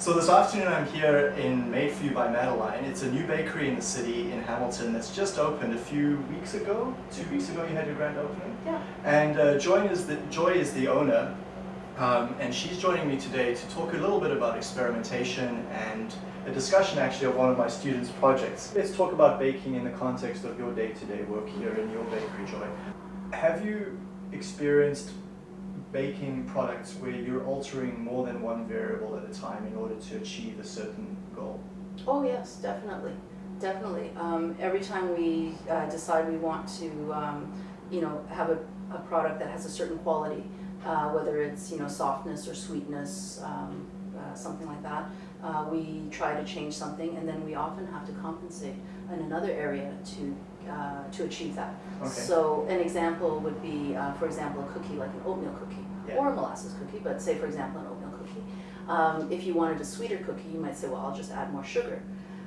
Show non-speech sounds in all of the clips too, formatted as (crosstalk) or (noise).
So this afternoon I'm here in Made For You by Madeline. It's a new bakery in the city in Hamilton that's just opened a few weeks ago. Two weeks ago you had your grand opening. Yeah. And uh, Joy, is the, Joy is the owner um, and she's joining me today to talk a little bit about experimentation and a discussion actually of one of my students' projects. Let's talk about baking in the context of your day-to-day -day work here in your bakery, Joy. Have you experienced baking products where you're altering more than one variable at a time in order to achieve a certain goal? Oh yes, definitely, definitely. Um, every time we uh, decide we want to, um, you know, have a, a, product that has a certain quality, uh, whether it's you know softness or sweetness, um, uh, something like that, uh, we try to change something, and then we often have to compensate in another area to uh, to achieve that. Okay. So an example would be, uh, for example, a cookie like an oatmeal cookie yeah. or a molasses cookie, but say for example an oatmeal cookie. Um, if you wanted a sweeter cookie, you might say, well, I'll just add more sugar.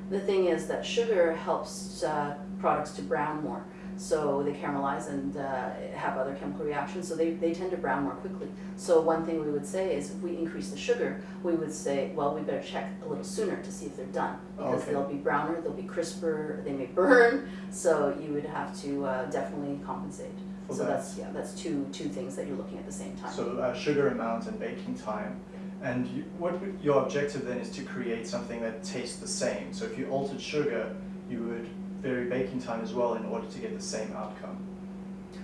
The thing is that sugar helps uh, products to brown more. So they caramelize and uh, have other chemical reactions, so they, they tend to brown more quickly. So one thing we would say is if we increase the sugar, we would say, well, we better check a little sooner to see if they're done. Because okay. they'll be browner, they'll be crisper, they may burn, so you would have to uh, definitely compensate. For so that. that's yeah, that's two two things that you're looking at the same time. So uh, sugar amount and baking time. And you, what your objective then is to create something that tastes the same. So if you altered sugar, you would vary baking time as well in order to get the same outcome.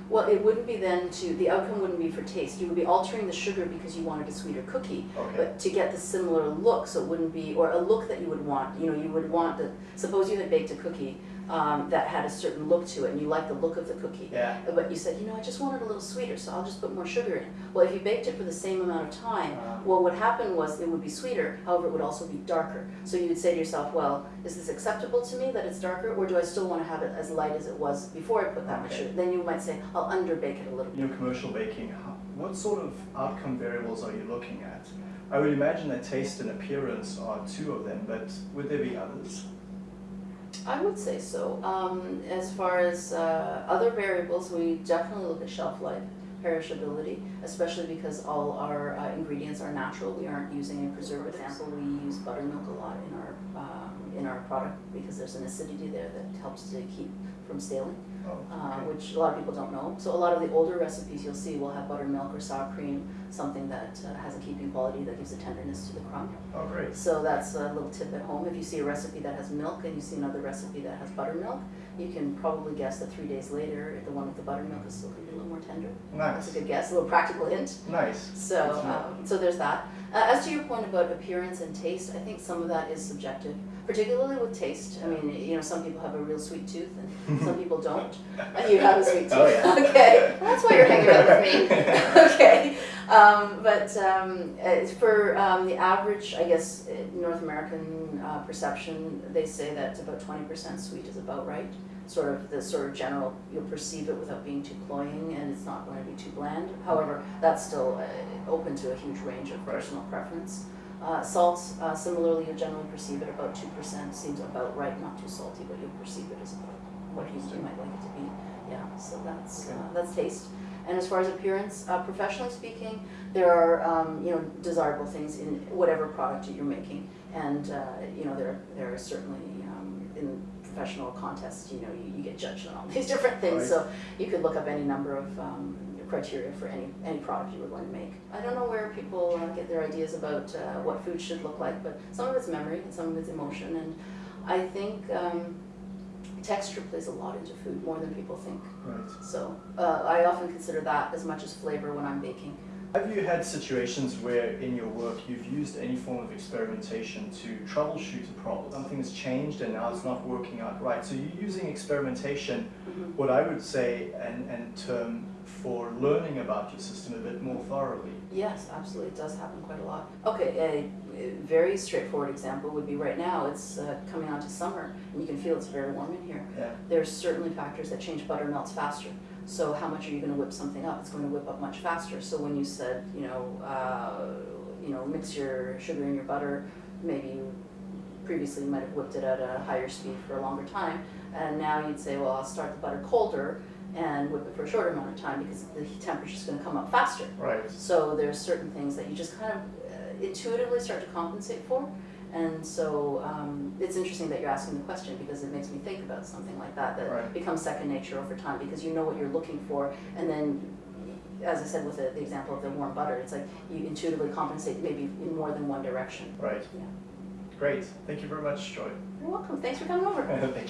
Well, it wouldn't be then to, the outcome wouldn't be for taste. You would be altering the sugar because you wanted a sweeter cookie. Okay. But to get the similar look, so it wouldn't be, or a look that you would want, you know, you would want the, suppose you had baked a cookie um, that had a certain look to it and you like the look of the cookie. Yeah. But you said, you know, I just want it a little sweeter, so I'll just put more sugar in. Well, if you baked it for the same amount of time, Uh, well, what happened was it would be sweeter, however, it would also be darker. So you would say to yourself, well, is this acceptable to me that it's darker, or do I still want to have it as light as it was before I put that much sugar? Then you might say, I'll underbake it a little bit. in your commercial baking, what sort of outcome variables are you looking at? I would imagine that taste and appearance are two of them, but would there be others? I would say so. Um, as far as uh, other variables, we definitely look at shelf life, perishability, especially because all our uh, ingredients are natural. We aren't using a preservative. Example, we use buttermilk a lot in our um, in our product because there's an acidity there that helps to keep from staling, uh, which a lot of people don't know. So a lot of the older recipes you'll see will have buttermilk or sour cream, something that uh, has a keeping quality that gives a tenderness to the crumb. oh, great. So that's a little tip at home. If you see a recipe that has milk and you see another recipe that has buttermilk, you can probably guess that three days later, if the one with the buttermilk is still going to be a little more tender. That's Nice. a good guess, a little practical hint. Nice. So, um, so there's that. Uh, as to your point about appearance and taste, I think some of that is subjective, particularly with taste. I mean, you know, some people have a real sweet tooth and some people don't. And (laughs) you have a sweet tooth. Oh, yeah. (laughs) Okay, that's why you're hanging out with me. (laughs) okay, um, but um, uh, for um, the average, I guess, uh, North American uh, perception, they say that about 20% sweet is about right. Sort of the sort of general, you'll perceive it without being too cloying, and it's not going to be too bland. However, that's still uh, open to a huge range of personal preference. Uh, salt, uh, similarly, you generally perceive it about 2%, seems about right, not too salty, but you'll perceive it as about what you, you might like it to be. Yeah, so that's, Okay. uh, that's taste. And as far as appearance, uh, professionally speaking, there are um, you know desirable things in whatever product that you're making, and uh, you know there there are certainly um, in professional contests you know you, you get judged on all (laughs) these different things. Right. So you could look up any number of um, criteria for any any product you were going to make. I don't know where people uh, get their ideas about uh, what food should look like, but some of it's memory and some of it's emotion, and I think. Texture plays a lot into food, more than people think. Right. So uh, I often consider that as much as flavor when I'm baking. Have you had situations where in your work you've used any form of experimentation to troubleshoot a problem? Something has changed and now it's not working out right. So you're using experimentation, Mhm. what I would say, and, and term for learning about your system a bit more thoroughly. Yes, absolutely, it does happen quite a lot. Okay, a, a very straightforward example would be right now, it's uh, coming on to summer, and you can feel it's very warm in here. Yeah. There's certainly factors that change butter melts faster. So how much are you going to whip something up? It's going to whip up much faster. So when you said, you know, uh, you know, mix your sugar in your butter, maybe you previously you might have whipped it at a higher speed for a longer time, and now you'd say, well, I'll start the butter colder, and whip it for a shorter amount of time because the temperature is gonna come up faster. Right. So there's certain things that you just kind of uh, intuitively start to compensate for. And so um, it's interesting that you're asking the question because it makes me think about something like that that Right. becomes second nature over time because you know what you're looking for and then as I said with the, the example of the warm butter, it's like you intuitively compensate maybe in more than one direction. Right. Yeah. Great. Thank you very much, Joy. You're welcome. Thanks for coming over. (laughs)